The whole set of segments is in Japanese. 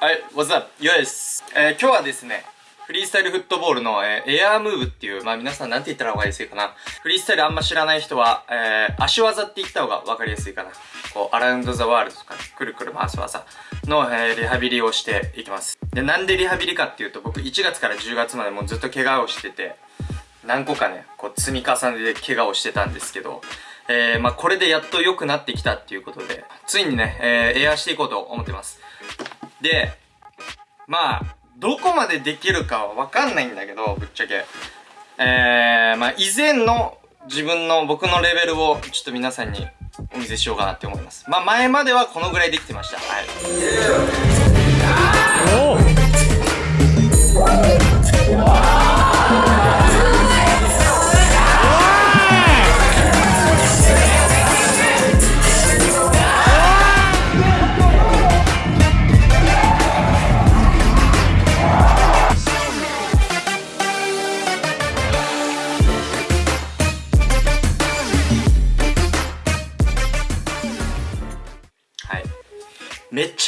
はい、What's up? ヨです。えー、今日はですね、フリースタイルフットボールの、えー、エアームーブっていう、まあ皆さんなんて言ったらわかりやすいかな。フリースタイルあんま知らない人は、えー、足技って言った方がわかりやすいかな。こう、アラウンドザワールドとか、くるくる回す技の、えー、リハビリをしていきます。で、なんでリハビリかっていうと、僕1月から10月までもうずっと怪我をしてて、何個かね、こう積み重ねで怪我をしてたんですけど、えー、まあこれでやっと良くなってきたっていうことで、ついにね、えー、エアーしていこうと思ってます。で、まあ、どこまでできるかはわかんないんだけど、ぶっちゃけ。えー、まあ、以前の自分の、僕のレベルをちょっと皆さんにお見せしようかなって思います。まあ、前まではこのぐらいできてました。はい。めっ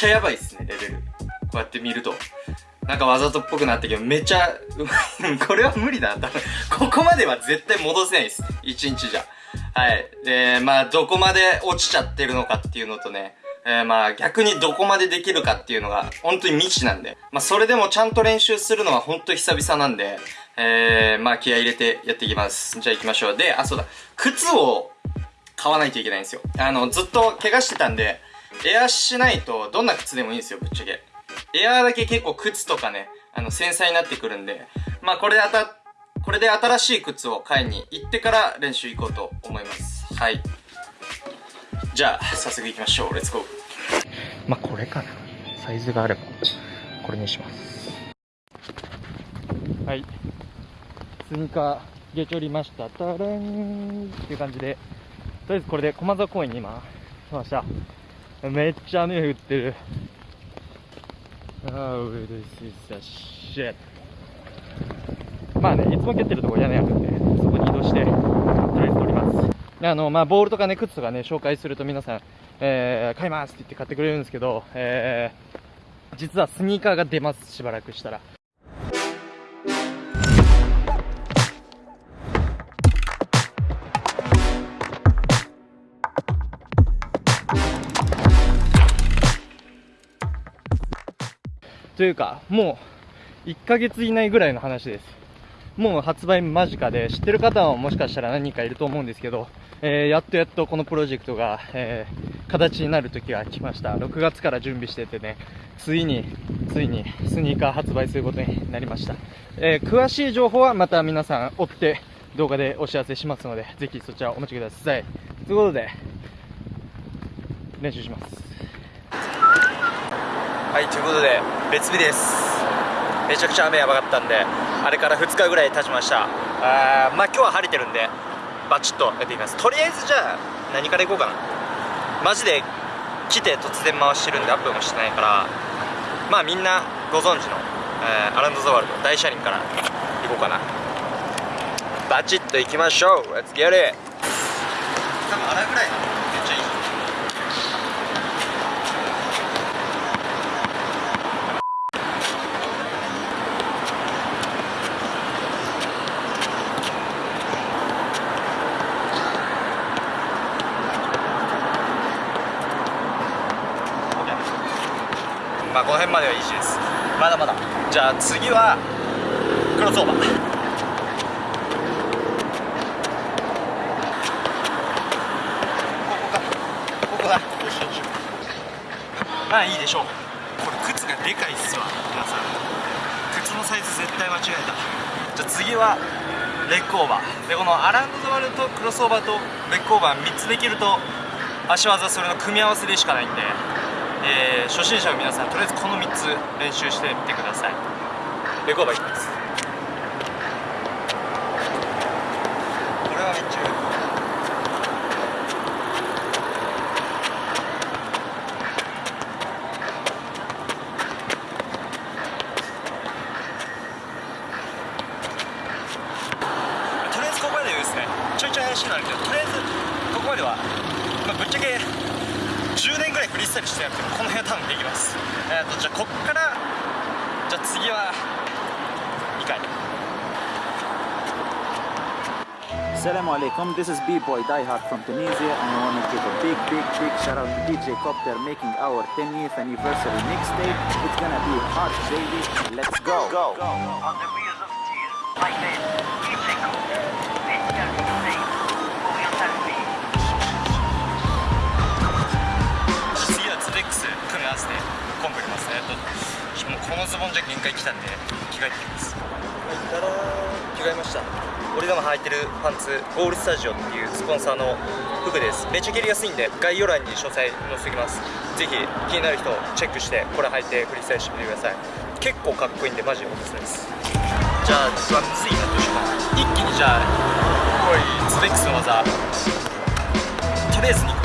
ちゃやばいっすね、レベル。こうやって見ると。なんかわざとっぽくなったけど、めっちゃ、これは無理だ。多分、ここまでは絶対戻せないです。1日じゃ。はい。で、まあ、どこまで落ちちゃってるのかっていうのとね、えー、まあ、逆にどこまでできるかっていうのが、本当に未知なんで。まあ、それでもちゃんと練習するのは本当久々なんで、えー、まあ、気合入れてやっていきます。じゃあ行きましょう。で、あ、そうだ。靴を買わないといけないんですよ。あの、ずっと怪我してたんで、エアしないとどんな靴でもいいんですよぶっちゃけ。エアーだけ結構靴とかねあの繊細になってくるんでまあこれであたこれで新しい靴を買いに行ってから練習行こうと思います。はい。じゃあ早速行きましょう。レッツゴーまあこれかな。サイズがあればこれにします。はい。スニーカーゲチョりました。タランっていう感じで。とりあえずこれで駒沢公園に今来ましためっちゃ雨降ってる。Oh, this is a shit. まあね、いつも蹴ってるとこ屋根あるんで、そこに移動して、とりあえず撮ります。あの、まあ、ボールとかね、靴とかね、紹介すると皆さん、えー、買いますって言って買ってくれるんですけど、えー、実はスニーカーが出ます、しばらくしたら。というか、もう1ヶ月以内ぐらいの話です。もう発売間近で、知ってる方はもしかしたら何人かいると思うんですけど、えー、やっとやっとこのプロジェクトが、えー、形になる時が来ました。6月から準備しててね、ついに、ついにスニーカー発売することになりました。えー、詳しい情報はまた皆さん追って動画でお知らせしますので、ぜひそちらお待ちください。ということで、練習します。はいということで別日です。めちゃくちゃ雨やばかったんであれから2日ぐらい経ちました。あまあ今日は晴れてるんでバチッとやっていきます。とりあえずじゃあ何からいこうかな。マジで来て突然回してるんでアップもしてないからまあみんなご存知の、えー、アランド・ザ・ワールド大車輪から行こうかな。バチッと行きましょう。Let's get it! 多分あれぐらいめっちゃいいまあこの辺まではいいしです。まだまだ。じゃあ次はクロスオーバー。まあいいでしょう。これ靴がでかいっすわ。皆さん。靴のサイズ絶対間違えた。じゃあ次はレッグオーバー。でこのアラウンドザワルとクロスオーバーとレッグオーバー3つできると足技それの組み合わせでしかないんでえー、初心者の皆さんとりあえずこの3つ練習してみてください。レコーバーいきます。これはめっちゃとりあえずここまでですね。ちょいちょい怪しいのあるけどとりあえずここまでは、まあ、ぶっちゃけ10年ぐらいフリースタイルしてなくてこの辺は多分できますえっ、ー、とじゃあこっからじゃあ次は2回 Assalamu alaikum, this is B-Boy Diehard from Tunisia and I want to give a big, big, big shout out to DJ Copter making our 10th anniversary mixtape. It's gonna be hot, baby. Let's go! go. go. On the wheels of steel, like this. せてコンボ入れますね。ともうこのズボンじゃ限界来たんで着替えてきます。はいたらー着替えました。俺が今履いてるパンツゴールスタジオっていうスポンサーの服です。めっちゃ蹴りやすいんで概要欄に詳細載せておきます。ぜひ気になる人チェックしてこれ履いてフリースタイルしてみてください。結構かっこいいんでマジでおすすめです。じゃあうわむずいなどうしようか。な一気にじゃあこういうツレックスの技。とりあえず2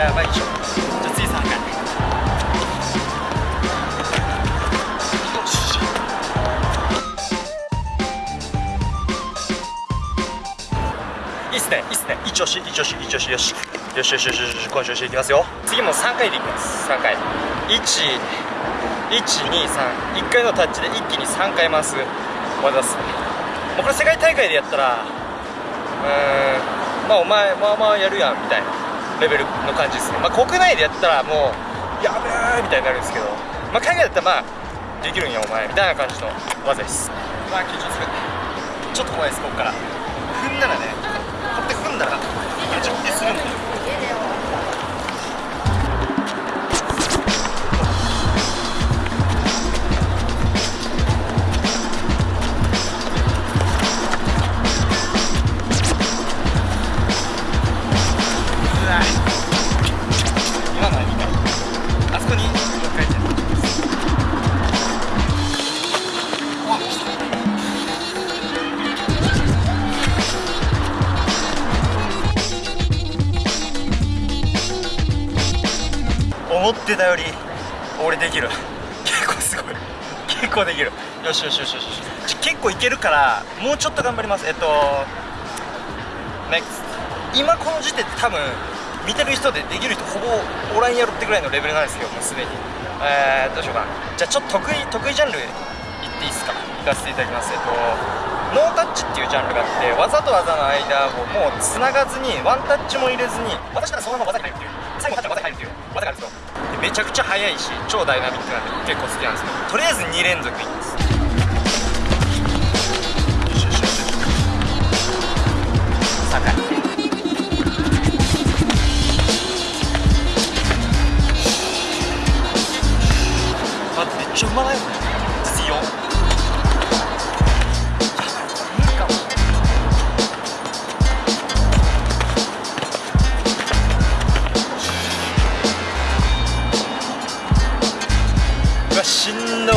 やばいでしょじゃあ次3回いいっすねいいっすね。一押し一押し一押しよし。よしよしよしよし今週していきますよ。次も3回でいきます。3回。1123 1回のタッチで一気に3回回す。技っすもうこれ世界大会でやったらうーんまあお前まあまあやるやんみたいな。レベルの感じですね。まあ国内でやったらもうやべえみたいになるんですけど。まあ海外だったらまあできるんやお前みたいな感じの技です。まあ緊張する。ちょっと怖いですここから。踏んだらね。こうやって踏んだらめちゃくちゃするんだよ。思ってたより俺できる。結構すごい。結構できる。よしよしよしよし結構いけるからもうちょっと頑張ります。えっと NEXT 今この時点で多分見てる人でできる人ほぼおらんやろってぐらいのレベルなんですよもうすでに。えー、どうしようかな。じゃあちょっと得意得意ジャンルいっていいですか？いかせていただきます。えっとノータッチっていうジャンルがあって技と技の間をもうつながずにワンタッチも入れずに私ならそのまま技に入るっていう。めちゃくちゃ速いし超ダイナミックなんで結構好きなんですけどとりあえず2連続いきます。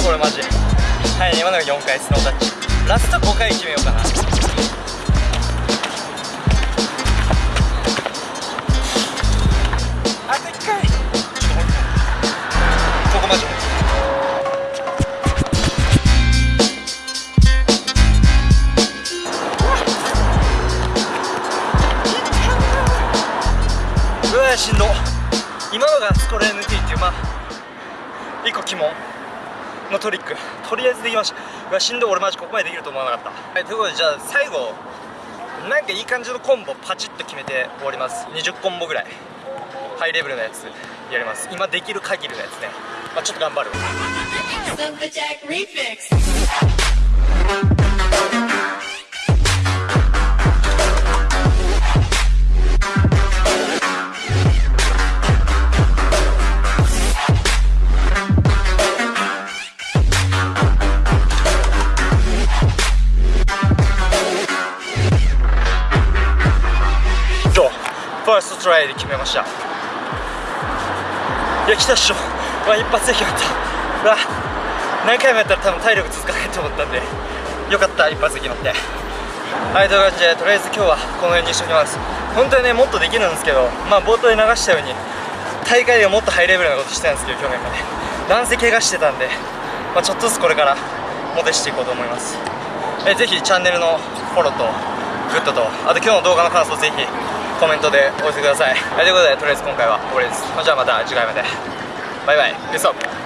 これマジ。はい今のが4回スノータッチラスト5回決めようかな。トリック。とりあえずできました。しんどい俺マジここまでできると思わなかった。はいということでじゃあ最後なんかいい感じのコンボパチッと決めて終わります。20コンボぐらい。ハイレベルなやつ。やります。今できる限りのやつね。まあちょっと頑張るァーストトライで決めました。いや来たっしょ。うわ一発で決まった。わ何回もやったら多分体力続かないと思ったんでよかった一発で決まって。はいという感じでとりあえず今日はこの辺にしときます。本当にねもっとできるんですけどまあ冒頭で流したように大会ではもっとハイレベルなことしてたんですけど去年まで男性怪我してたんで、まあ、ちょっとずつこれからモテしていこうと思います。えぜひチャンネルのフォローとグッドとあと今日の動画の感想ぜひコメントでお寄せください。はいということでとりあえず今回はこれです。じゃあまた次回まで。バイバイ。ペースアッ